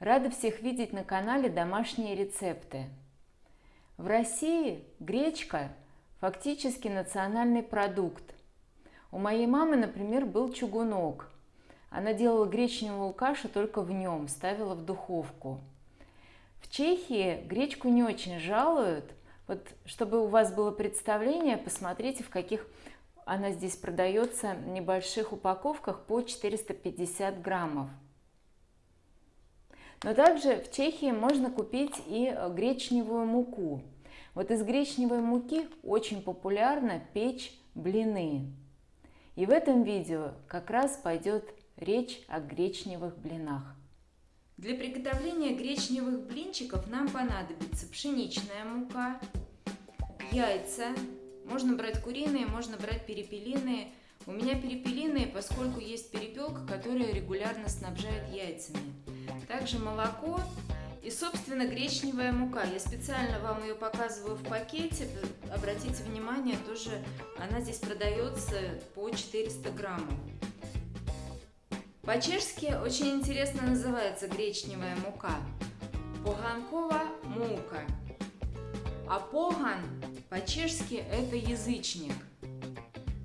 Рада всех видеть на канале «Домашние рецепты». В России гречка фактически национальный продукт. У моей мамы, например, был чугунок. Она делала гречневую кашу только в нем, ставила в духовку. В Чехии гречку не очень жалуют. Вот, чтобы у вас было представление, посмотрите, в каких она здесь продается в небольших упаковках по 450 граммов. Но также в Чехии можно купить и э, гречневую муку. Вот из гречневой муки очень популярно печь блины. И в этом видео как раз пойдет речь о гречневых блинах. Для приготовления гречневых блинчиков нам понадобится пшеничная мука, яйца, можно брать куриные, можно брать перепелиные. У меня перепелиные, поскольку есть перепелка, которая регулярно снабжает яйцами также молоко и, собственно, гречневая мука. Я специально вам ее показываю в пакете. Обратите внимание, тоже она здесь продается по 400 граммов. По-чешски очень интересно называется гречневая мука. Поганкова мука. А поган по-чешски это язычник.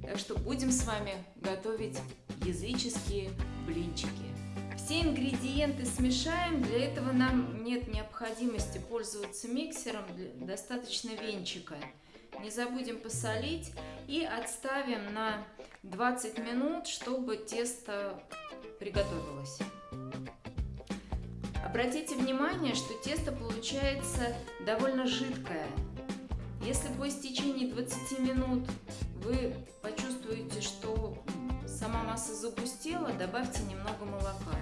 Так что будем с вами готовить языческие блинчики. Все ингредиенты смешаем, для этого нам нет необходимости пользоваться миксером, достаточно венчика. Не забудем посолить и отставим на 20 минут, чтобы тесто приготовилось. Обратите внимание, что тесто получается довольно жидкое. Если по истечении 20 минут вы почувствуете, добавьте немного молока.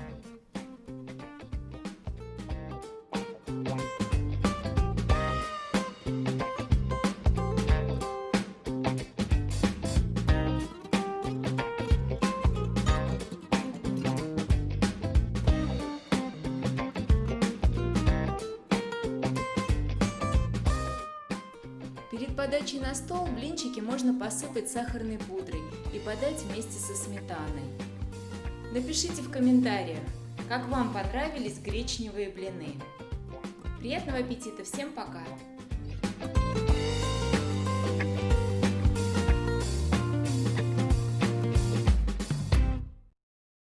Перед подачей на стол блинчики можно посыпать сахарной пудрой и подать вместе со сметаной. Напишите в комментариях, как вам понравились гречневые блины. Приятного аппетита! Всем пока!